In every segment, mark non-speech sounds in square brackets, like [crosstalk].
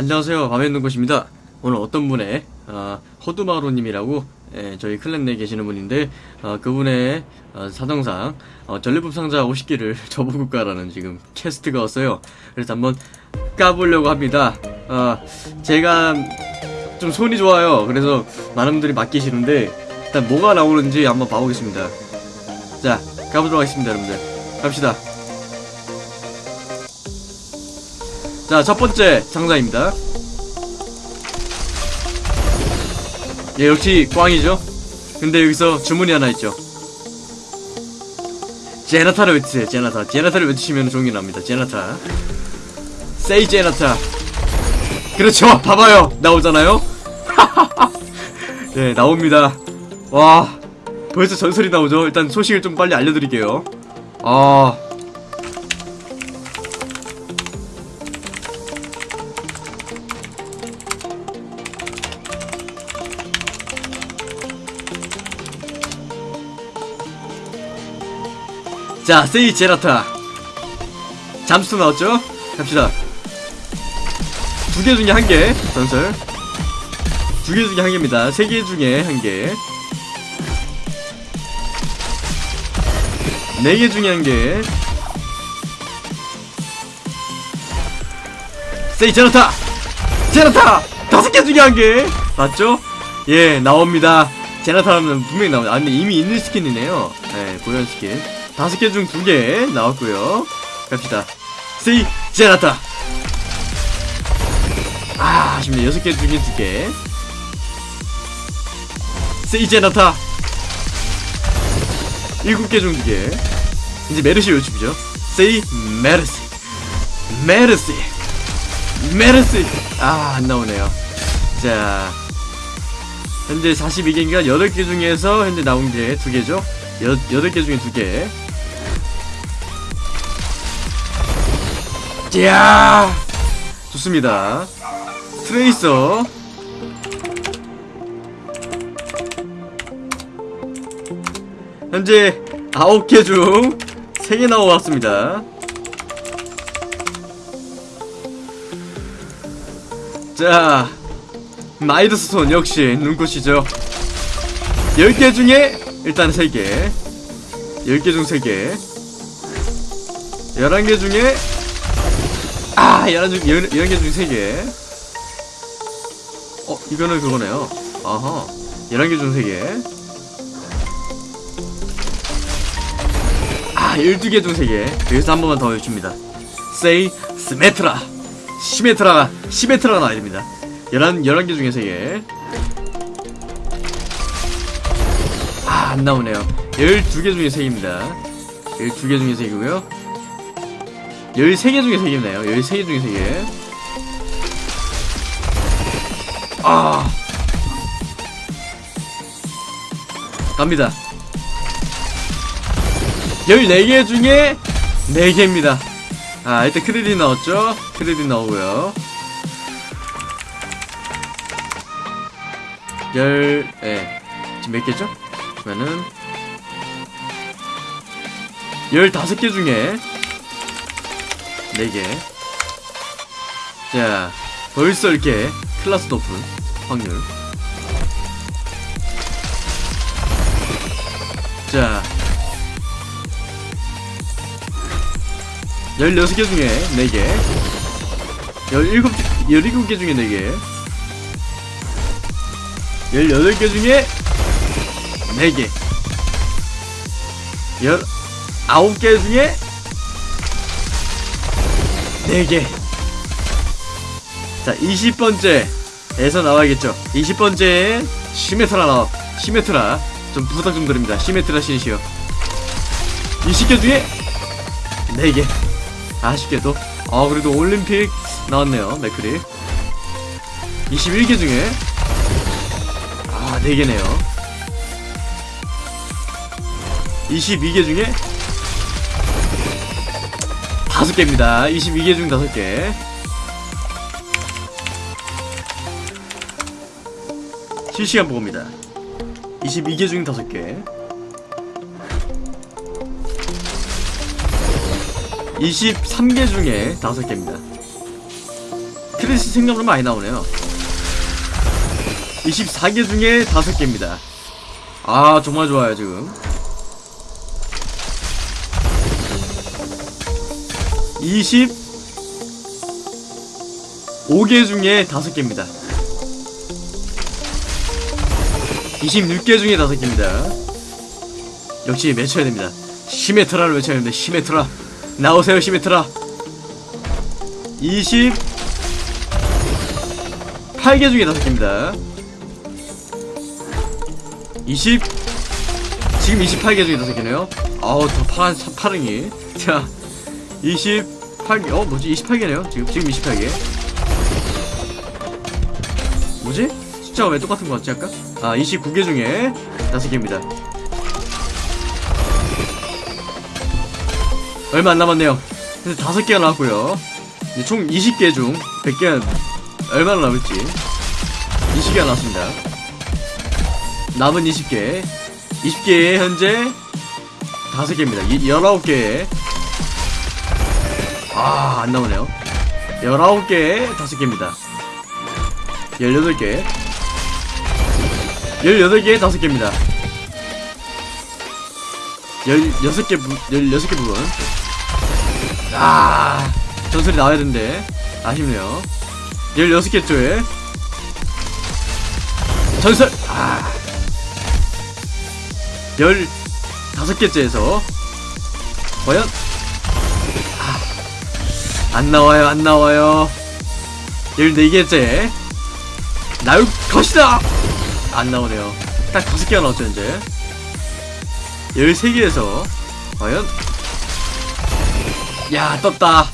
안녕하세요. 밤에 있는 곳입니다. 오늘 어떤 분의 어, 호두마루님이라고 예, 저희 클랜 내에 계시는 분인데 어, 그분의 어, 사정상 어, 전리품 상자 50개를 접어볼 까라는 지금 캐스트가 왔어요. 그래서 한번 까보려고 합니다. 어, 제가 좀 손이 좋아요. 그래서 많은 분들이 맡기시는데 일단 뭐가 나오는지 한번 봐보겠습니다. 자 가보도록 하겠습니다 여러분들. 갑시다 자, 첫 번째 상자입니다. 예, 역시 꽝이죠? 근데 여기서 주문이 하나 있죠. 제나타를 외치세요, 제나타. 제나타를 외치시면 종이 납니다, 제나타. 세이 제나타. 그렇죠, [laughs] 봐봐요. 나오잖아요? [laughs] 네, 나옵니다. 와, 벌써 전설이 나오죠? 일단 소식을 좀 빨리 알려드릴게요. 아, 자, 세이 제라타. 잠수 나왔죠? 갑시다. 두 개 중에 한 개, 전설. 두 개 중에 한 개입니다. 세 개 중에 한 개. 네 개 중에 한 개. 세이 제라타! 제라타! 다섯 개 중에 한 개! 맞죠? 예, 나옵니다. 제라타라면 분명히 나옵니다. 아, 근데 이미 있는 스킨이네요. 예, 고연 스킨. 다섯 개 중 두 개 나왔고요. 갑시다. 세이 제라타. 아, 아쉽네. 여섯 개 중에 두 개. 세이 제라타. 일곱 개 중 두 개. 이제 메르시 요즘이죠. 세이 메르시. 메르시. 메르시. 아, 안 나오네요. 자. 현재 42개인가 8개 중에서 현재 나온 게두 개죠. 여, 8개 중에 두 개. 야. 좋습니다. 트레이서. 현재 9개 중 3개 나와왔습니다. 자 마이드스톤 역시 눈꽃이죠. 10개 중에 일단 3개 10개 중 3개 11개 중에 아, 11중, 11개 중 3개. 어, 이거는 그거네요. 아하. 11개 중 3개. 아, 12개 중 3개. 여기서 한 번만 더 외칩니다. 세이, 스메트라. 시메트라가, 시메트라가 나와야 됩니다. 11, 11개 중에 3개. 아, 안 나오네요. 12개 중에 3개입니다. 12개 중에 3개고요. 13개 중에 3개네요. 13개 중에 3개 아. 갑니다. 14개 중에 4개입니다. 아 일단 크레딧 나왔죠? 크레딧 나오고요. 열... 예. 지금 몇 개죠? 그러면은 15개 중에 4개. 자 벌써 이렇게 클라스 높은 확률. 자 16개 중에 4개. 17, 17개 중에 4개. 18개 중에 4개. 19개 중에 4개 자 20번째 에서 나와야겠죠. 20번째에 시메트라 나와 시메트라. 좀 부탁 좀 드립니다. 시메트라 신이시여. 20개 중에? 4개. 아쉽게도? 아 그래도 올림픽 나왔네요 맥크리. 21개 중에? 아 4개네요. 22개 중에 다섯 개입니다. 22개 중 다섯 개. 실시간 보고입니다. 22개 중 다섯 개. 23개 중에 다섯 개입니다. 크레딧이 생각보다 많이 나오네요 24개 중에 5개입니다 아 정말 좋아요 지금 25개 중에 5개입니다. 26개 중에 5개입니다. 역시 외쳐야 됩니다. 시메트라를 외쳐야 됩니다. 시메트라. 나오세요 시메트라. 28개 중에 5개입니다. 20 지금 28개 중에 5개네요. 아우 더 파란 파랑이. 자 28개 어 뭐지? 28개네요. 지금 지금 28개 뭐지? 숫자가 왜 똑같은 거 같지 아까? 아 29개 중에 5개입니다. 얼마 안 남았네요. 그래서 5개가 나왔고요. 이제 총 20개 중 100개 얼마나 남을지. 20개가 나왔습니다. 남은 20개. 20개에 현재 5개입니다. 19개에 아 안 나오네요. 19개에 5개입니다. 18개. 18개에 5개입니다. 16개 부, 16개 부분. 아 전설이 나와야 되는데 아쉽네요. 16개 쪽에 전설 아. 15개째에서 과연 아, 안 나와요 안 나와요. 14개째 나올 것이다! 안 나오네요. 딱 5개가 나왔죠 이제. 13개에서 과연? 야 떴다.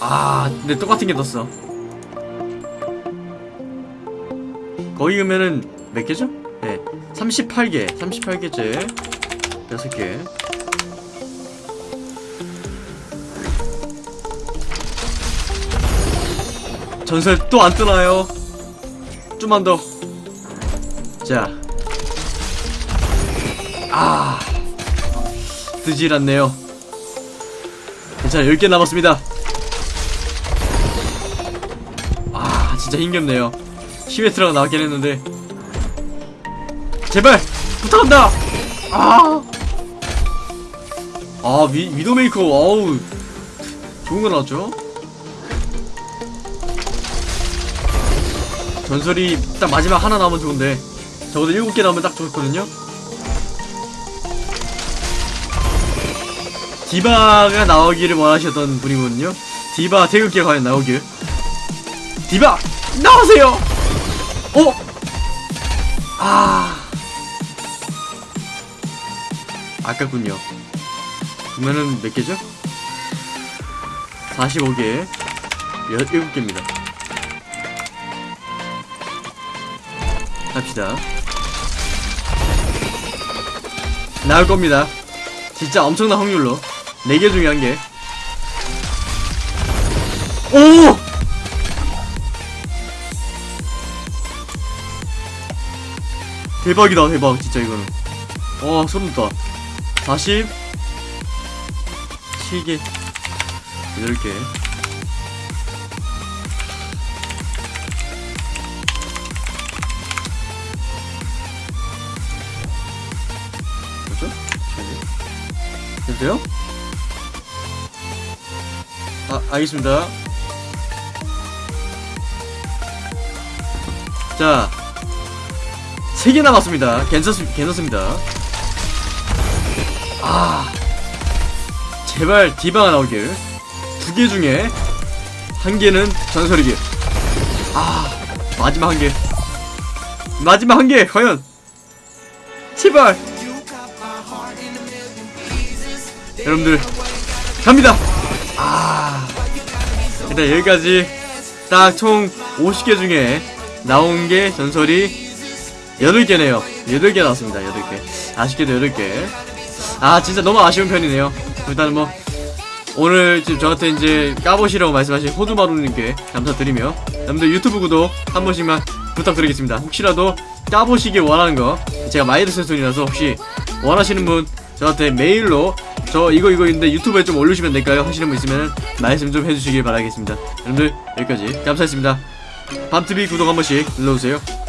아 근데 똑같은 게 떴어. 거의 그러면은 몇 개죠? 네 38개 38개째. 6개 전설 또 안 뜨나요? 좀만 더. 자. 아. 뜨질 않네요. 괜찮아, 10개 남았습니다. 아, 진짜 힘겹네요. 시메트라가 나왔긴 했는데. 제발! 부탁한다! 아! 아, 위, 위도메이커, 어우. 좋은 거 나왔죠? 전설이 딱 마지막 하나 나오면 좋은데. 적어도 7개 나오면 딱 좋거든요. 디바가 나오기를 원하셨던 분이거든요. 디바 태극기가 과연 나오길. 디바! 나오세요! 어? 아. 아깝군요. 그러면은 몇 개죠? 45개. 17개입니다 합시다. 나올 겁니다. 진짜 엄청난 확률로. 4개 중에 한개. 오! 대박이다 대박. 진짜 이거는. 와 소름 돋아 40 7개. 8개 됐어요? 아, 알겠습니다. 자, 3개 남았습니다. 괜찮습, 괜찮습니다. 아, 제발 디바가 나오길. 두 개 중에 한 개는 전설이길. 아, 마지막 한 개. 마지막 한 개, 과연. 제발. 여러분들 갑니다. 아 일단 여기까지 딱 총 50개 중에 나온 게 전설이 8개네요. 8개 나왔습니다. 8개. 아쉽게도 8개. 아 진짜 너무 아쉬운 편이네요. 일단은 뭐 오늘 지금 저한테 이제 까보시라고 말씀하신 호두마루님께 감사드리며 여러분들 유튜브 구독 한 번씩만 부탁드리겠습니다. 혹시라도 까보시길 원하는 거 제가 마이너스 손이라서 혹시 원하시는 분 저한테 메일로 저 이거 이거 있는데 유튜브에 좀 올리시면 될까요? 하시는 분 있으면 말씀 좀 해주시길 바라겠습니다. 여러분들 여기까지 감사했습니다. 밤TV 구독 한 번씩 눌러주세요.